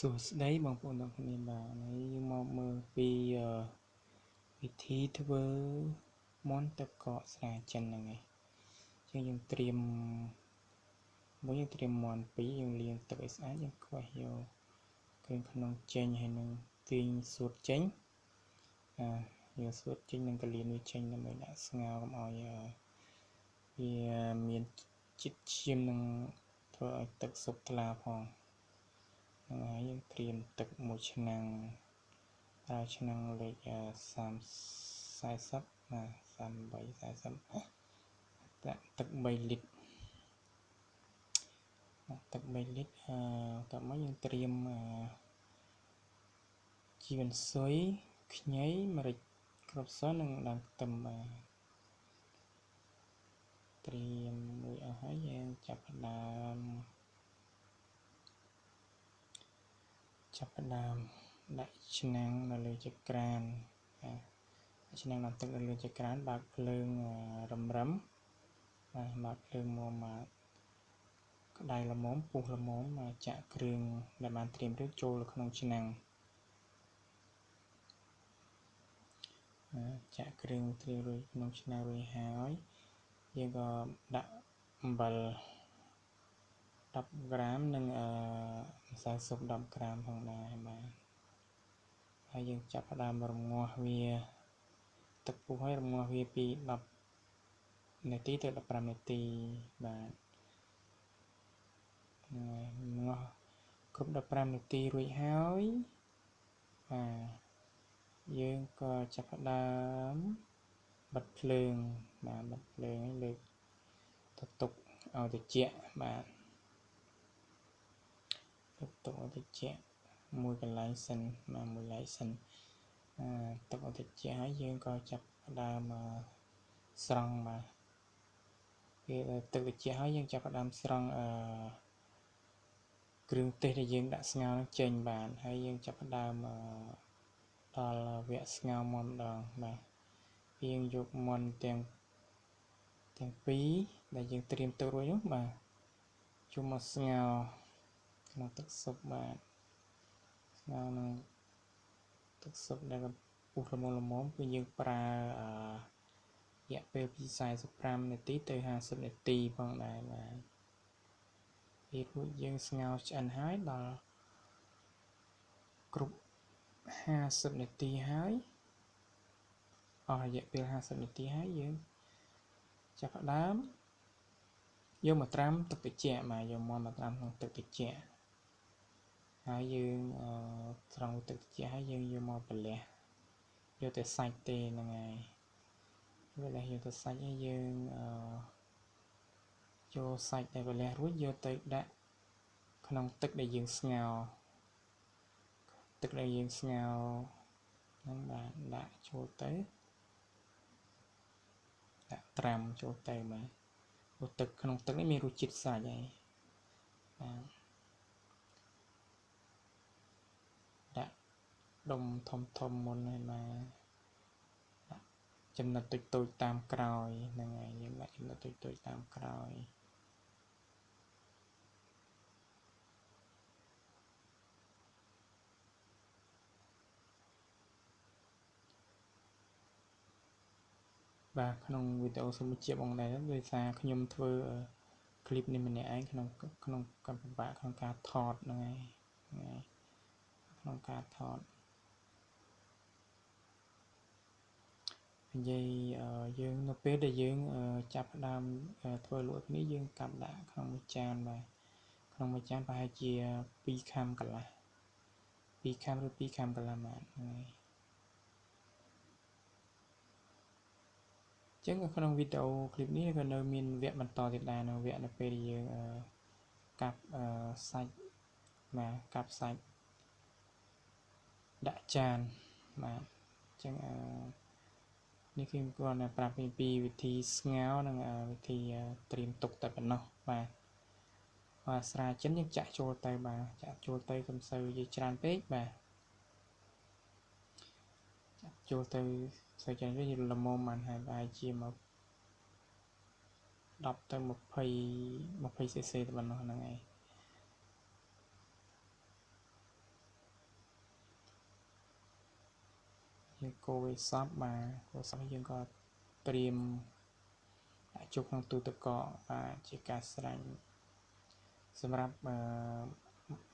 សួស្តីបងប្អូនទាំងគ្នាបាទហើយយើងមកមើលពីវិធីធ្វើមាន់ទឹកកកស្រាចិនហ្នឹងឯងជាងយើងត្រៀមមួយយើងត្រៀមមាន់ពីរយើងលាងទឹកឲ្យស្អាតយើងខ្វះយកគ្រឿងក្នុងចេញហើយនឹងទាញសួតចេញអាយើងសួតចេញនឹងកលៀនវាចេញដើម្បីដាក់ស្ងោរកុំឲ្យវាមានជាតិឈាមនឹងធ្វើឲ្យទឹកស៊ុបថ្លាផង ហ្នឹងហើយយើងត្រៀមទឹកមួយឆ្នាំងប្រើឆ្នាំងលេខ30 40ណា38 40ដាក់ទឹក3លីត្រទឹក3លីត្រអឺតោះមកយើងត្រៀមជីវ៉ាន់ស៊ុយខ្ញីម្រេចគ្រាប់សនិងដើមខ្ទឹមបាទត្រៀមមួយអស់ហើយយើងចាប់ផ្ដើម ចាប់ផ្ដើមដាក់ឆ្នាំងនៅលើចក្រានឆ្នាំងដាក់ទឹកនៅលើចក្រានបើកភ្លើងរឹមរឹមបាទបើកភ្លើងមកមកក្តៅល្មមពុះល្មមមកចាក់គ្រឿងដែលបានត្រៀមរួចចូលក្នុងឆ្នាំងចាក់គ្រឿងត្រៀមរួចក្នុងឆ្នាំងរួចហើយយើងក៏ដាក់អំបិល 10ក្រាមនិងអឺម្សៅស៊ុប10ក្រាមផងដែរបាទហើយយើងចាប់ផ្ដើមរងាស់វាទឹកពុះហើយរងាស់វាពី10នាទីទៅ15នាទីបាទងាស់គ្រប់15នាទីរួចហើយបាទយើងក៏ចាប់ផ្ដើមបិទភ្លើងបាទបិទភ្លើងហើយលើកទៅទុកឲ្យត្រជាក់បាទ ទុកទុកឲ្យត្រជាក់មួយកន្លែងសិនមកមួយកន្លែងសិនអឺទុកឲ្យត្រជាក់ហើយយើងក៏ចាប់ផ្ដើមស្រង់បាទពេលទឹកត្រជាក់ហើយយើងចាប់ផ្ដើមស្រង់អឺគ្រឿងទេសដែលយើងដាក់ស្ងោរនឹងចេញបានហើយយើងចាប់ផ្ដើមដល់វគ្គស្ងោរមុនម្ដងបាទយើងយកមុនទាំងទាំងពីរដែលយើងត្រៀមទុករួចនោះបាទជុំមកស្ងោរ ក្នុងទឹកស៊ុបបាទស្ងោរនឹងទឹកស៊ុបដែលពុះល្មមល្មមគឺយើងប្រើអឺរយៈពេលពី45នាទីទៅ50នាទីផងដែរបាទពេលរួចយើងស្ងោរឆ្អិនហើយដល់គ្រប់50នាទីហើយអស់រយៈពេល50នាទីហើយយើងចាប់ផ្ដើមយកមកត្រាំទឹកត្រជាក់បាទយកមកមកត្រាំក្នុងទឹកត្រជាក់ ហើយយើងត្រង់ទឹកត្រជាក់ហើយយើងយកមកប្រលះយកតែសាច់ទេហ្នឹងហើយវាលះយកតែសាច់ហើយយើងអឺចូលសាច់ដែលប្រលះរួចយកទៅដាក់ក្នុងទឹកដែលយើងស្ងោរទឹកដែលយើងស្ងោរហ្នឹងបាទដាក់ចូលទៅដាក់ត្រាំចូលទៅបាទព្រោះទឹកក្នុងទឹកនេះមានរសជាតិសាច់ហើយបាទដាក់ ដុំធំធំមុនហើយមកចំណិតតូចតូចតាមក្រោយហ្នឹងហើយយើងដាក់ចំណិតតូចតូចតាមក្រោយបាទក្នុងវីដេអូសូមបញ្ជាក់បងដែរដោយសារខ្ញុំធ្វើคลิปនេះម្នាក់ឯងក្នុងក្នុងកម្មពិបាកក្នុងការថតហ្នឹងហើយហ្នឹងហើយក្នុងការថត និយាយយើងនៅពេលដែលយើងចាប់ផ្ដើមធ្វើលក់នេះយើងកាប់ដាក់ក្នុងមួយចានបាទក្នុងមួយចានប្រហែលជា2ខាំកន្លះ2ខាំឬ2ខាំកន្លះបាទហ្នឹងហើយចឹងក្នុងវីដេអូឃ្លីបនេះក៏នៅមានវគ្គបន្តទៀតដែរនៅវគ្គនៅពេលយើងកាប់សាច់បាទកាប់សាច់ដាក់ចានបាទចឹងអឺ នេះគឺគាត់ប្រាប់ពីវិធីស្ងោរនិងវិធីត្រៀមទុកតែប៉ុណ្ណោះបាទបាទស្រាចិនយើងចាក់ចូលទៅបាទចាក់ចូលទៅកុំសូវនិយាយច្រើនពេកបាទចាក់ចូលទៅសូវច្រើនវាល្មមបានហើយប្រហែលជាមក10ទៅ20 20 cc ទៅប៉ុណ្ណោះហ្នឹងឯង យើងកូរវាសពបាទកូរសពយើងក៏ត្រៀមដាក់ជុកក្នុងទូទឹកកកបាទជាការស្រេចសម្រាប់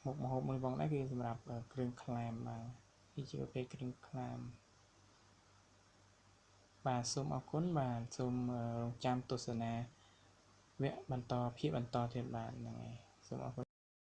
មុខម្ហូបមួយផងដែរគឺសម្រាប់គ្រឿងក្លាមបាទនេះជាប្រភេទគ្រឿងក្លាមបាទសូមអរគុណបាទសូមរងចាំទស្សនាវគ្គបន្តភាពបន្តទៀតបាទហ្នឹងហើយសូមអរគុណ